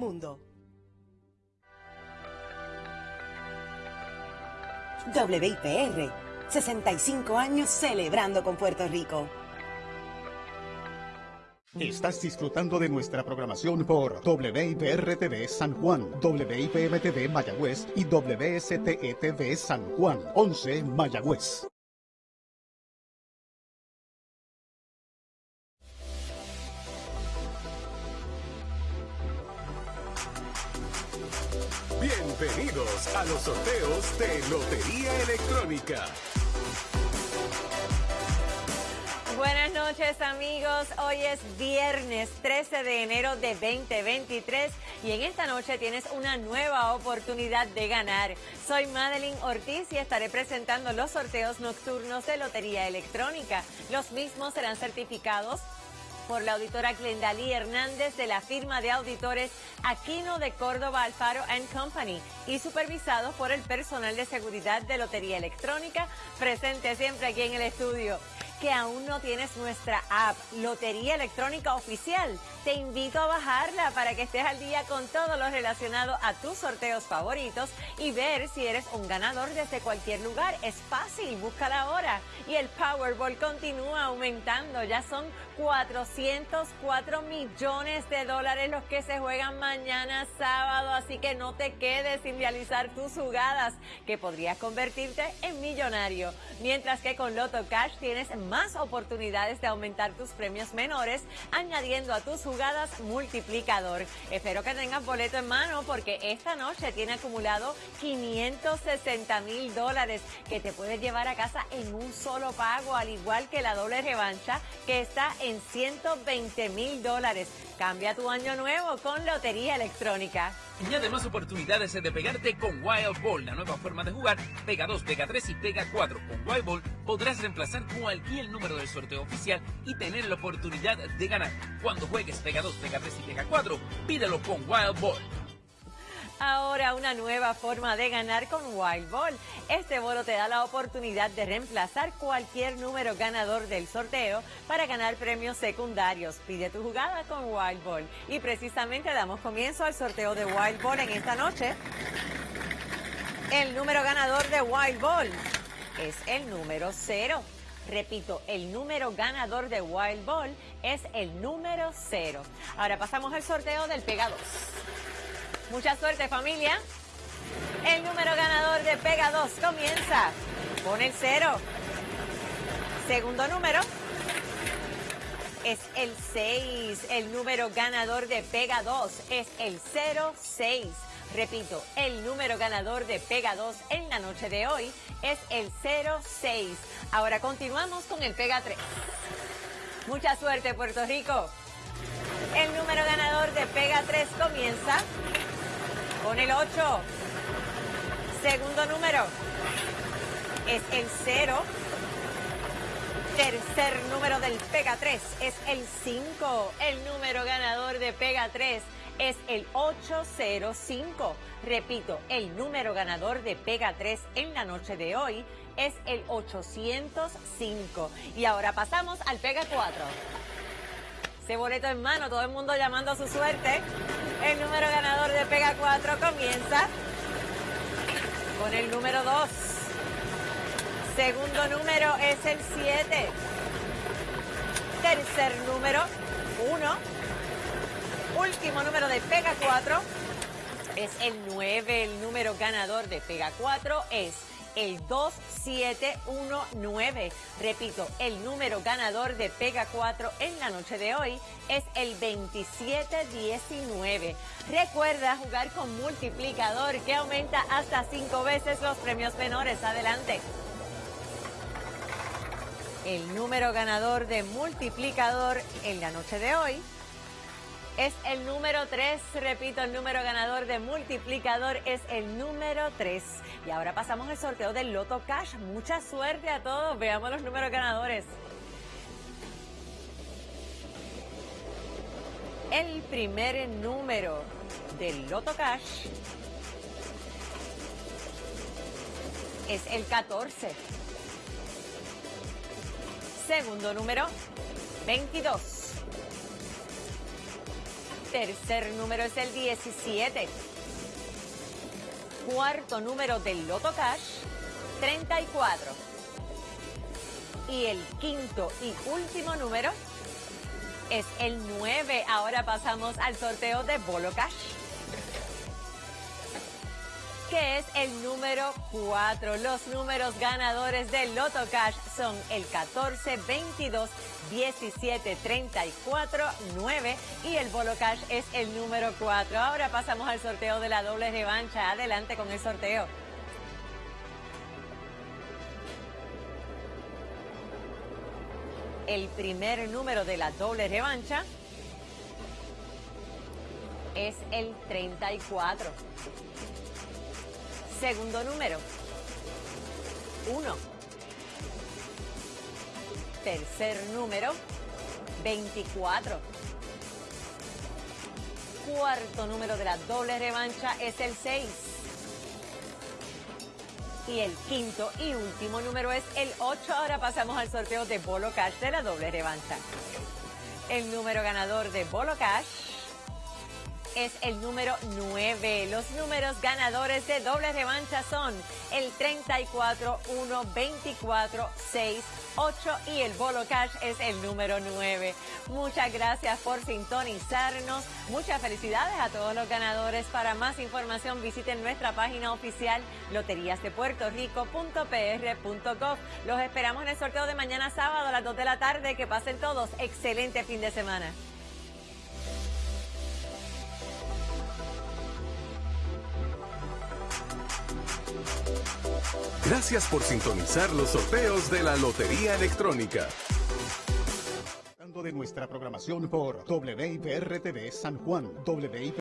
mundo. WIPR, 65 años celebrando con Puerto Rico. Estás disfrutando de nuestra programación por WIPR-TV San Juan, WIPM-TV Mayagüez y WSTE-TV San Juan, 11 Mayagüez. Bienvenidos a los sorteos de Lotería Electrónica. Buenas noches amigos, hoy es viernes 13 de enero de 2023 y en esta noche tienes una nueva oportunidad de ganar. Soy Madeline Ortiz y estaré presentando los sorteos nocturnos de Lotería Electrónica. Los mismos serán certificados por la auditora Glendalí Hernández de la firma de auditores Aquino de Córdoba Alfaro Company y supervisados por el personal de seguridad de Lotería Electrónica presente siempre aquí en el estudio que aún no tienes nuestra app, Lotería Electrónica Oficial, te invito a bajarla para que estés al día con todo lo relacionado a tus sorteos favoritos y ver si eres un ganador desde cualquier lugar. Es fácil, búscala ahora. Y el Powerball continúa aumentando. Ya son 404 millones de dólares los que se juegan mañana sábado, así que no te quedes sin realizar tus jugadas, que podrías convertirte en millonario. Mientras que con Loto Cash tienes más oportunidades de aumentar tus premios menores, añadiendo a tus jugadas multiplicador. Espero que tengas boleto en mano porque esta noche tiene acumulado 560 mil dólares que te puedes llevar a casa en un solo pago, al igual que la doble revancha que está en 120 mil dólares. Cambia tu año nuevo con Lotería Electrónica. Añade más oportunidades de pegarte con Wild Ball, la nueva forma de jugar. Pega 2, pega 3 y pega 4. Con Wild Ball podrás reemplazar cualquier número del sorteo oficial y tener la oportunidad de ganar. Cuando juegues pega 2, pega 3 y pega 4, pídelo con Wild Ball. Ahora una nueva forma de ganar con Wild Ball. Este bolo te da la oportunidad de reemplazar cualquier número ganador del sorteo para ganar premios secundarios. Pide tu jugada con Wild Ball. Y precisamente damos comienzo al sorteo de Wild Ball en esta noche. El número ganador de Wild Ball es el número 0. Repito, el número ganador de Wild Ball es el número 0. Ahora pasamos al sorteo del Pega 2. Mucha suerte familia. El número ganador de Pega 2 comienza con el 0. Segundo número es el 6. El número ganador de Pega 2 es el 06. Repito, el número ganador de Pega 2 en la noche de hoy es el 06. Ahora continuamos con el Pega 3. Mucha suerte, Puerto Rico. El número ganador de Pega 3 comienza con el 8. Segundo número es el 0. Tercer número del Pega 3 es el 5. El número ganador de Pega 3 es el 805. Repito, el número ganador de Pega 3 en la noche de hoy es el 805. Y ahora pasamos al Pega 4 boleto en mano, todo el mundo llamando a su suerte. El número ganador de Pega 4 comienza con el número 2. Segundo número es el 7. Tercer número, 1. Último número de Pega 4 es el 9. El número ganador de Pega 4 es el 2719. Repito, el número ganador de Pega 4 en la noche de hoy es el 2719. Recuerda jugar con multiplicador que aumenta hasta 5 veces los premios menores. Adelante. El número ganador de multiplicador en la noche de hoy es el número 3. Repito, el número ganador de multiplicador es el número 3. Y ahora pasamos al sorteo del Loto Cash. Mucha suerte a todos. Veamos los números ganadores. El primer número del Loto Cash es el 14. Segundo número, 22. Tercer número es el 17. Cuarto número del Loto Cash, 34. Y el quinto y último número es el 9. Ahora pasamos al sorteo de Bolo Cash que es el número 4. Los números ganadores del Loto Cash son el 14, 22, 17, 34, 9 y el Bolo Cash es el número 4. Ahora pasamos al sorteo de la doble revancha. Adelante con el sorteo. El primer número de la doble revancha es el 34. Segundo número. 1. Tercer número. 24. Cuarto número de la doble revancha es el 6. Y el quinto y último número es el 8. Ahora pasamos al sorteo de Bolo Cash de la doble revancha. El número ganador de Bolo Cash es el número 9. Los números ganadores de doble revancha son el 34, 1, 24, 6, 8 y el Bolo Cash es el número 9. Muchas gracias por sintonizarnos. Muchas felicidades a todos los ganadores. Para más información visiten nuestra página oficial loteriasdepuertorico.pr.gov. Los esperamos en el sorteo de mañana sábado a las 2 de la tarde. Que pasen todos. Excelente fin de semana. Gracias por sintonizar los sorteos de la Lotería Electrónica. de nuestra programación por San Juan,